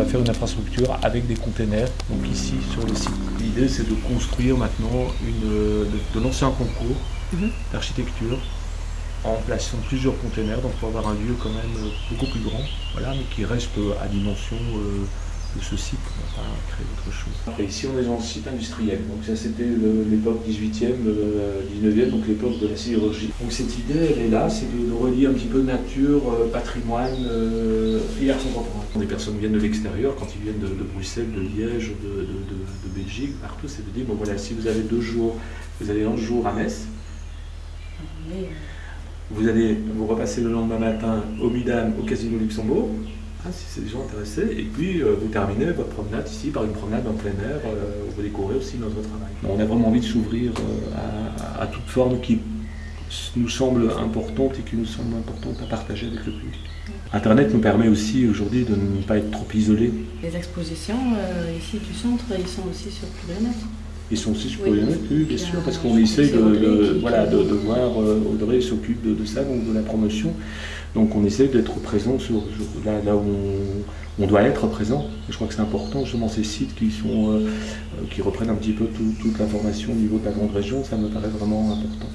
une infrastructure avec des containers, donc ici sur le site. L'idée c'est de construire maintenant, une, de, de lancer un concours Mhm. d'architecture en plaçant plusieurs containers, donc pour avoir un lieu quand même beaucoup plus grand, voilà, mais qui reste à dimension euh, de ce site, on va pas créer autre chose. Et ici on est dans le site industriel, donc ça c'était l'époque 18e, euh, 19e, donc l'époque de la sidérurgie. Donc cette idée elle est là, c'est de, de relier un petit peu nature, euh, patrimoine euh, et art contemporain. Quand des personnes viennent de l'extérieur, quand ils viennent de, de Bruxelles, de Liège, de, de- de- de Belgique, partout, c'est de dire, bon voilà, si vous avez deux jours, vous allez un jour à Metz, vous allez vous repasser le lendemain matin au Midam, au Casino Luxembourg, hein, si c'est des gens intéressés, et puis euh, vous terminez votre promenade ici par une promenade en plein air, euh, où vous découvrez aussi notre travail. On a vraiment envie de s'ouvrir euh, à, à toute forme qui nous semble importante et qui nous semble importante à partager avec le public. Internet nous permet aussi aujourd'hui de ne pas être trop isolés. les expositions euh, ici du centre, ils sont aussi sur Plurinet. Ils sont aussi. Internet, oui, bien sûr, parce qu'on que c'est de, voilà, de, de voir, euh, Audrey s'occupe de, de ça, donc de la promotion. Donc on essaye d'être présent sur, sur- là, là où on, on doit être présent. Je crois que c'est important, justement, ces sites qui, sont, euh, euh, qui reprennent un petit peu tout- toute l'information au niveau de la grande région, ça me paraît vraiment important.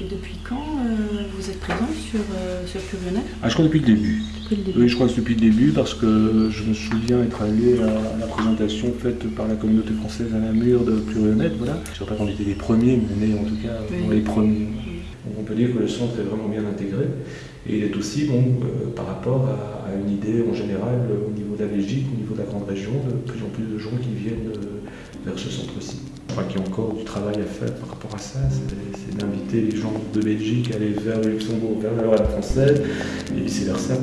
Et depuis quand euh, vous êtes présent sur, euh, sur Ah, je crois depuis le début. Depuis le début Oui, je crois que c'est depuis le début parce que je me souviens être allé à la présentation faite par la communauté française à la mur de Plurionette, voilà. Je ne sais pas qu'on était les premiers, mais on est en tout cas Oui. dans les premiers. Donc on peut dire que le centre est vraiment bien intégré et il est aussi bon euh, par rapport à, à une idée en général au niveau de la Belgique, au niveau de la grande région, de plus en plus de gens qui viennent euh, vers ce centre-ci. Je crois qu'il y a encore du travail à faire par rapport à ça, c'est c'est d'inviter les gens de Belgique à aller vers le Luxembourg, vers la Lorraine française et vice versa.